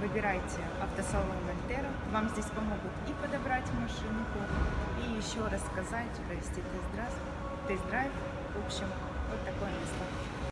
выбирайте автосалон Вольтера. Вам здесь помогут и подобрать машинку, и еще рассказать, провести тест-драйв. Тест-драйв. В общем.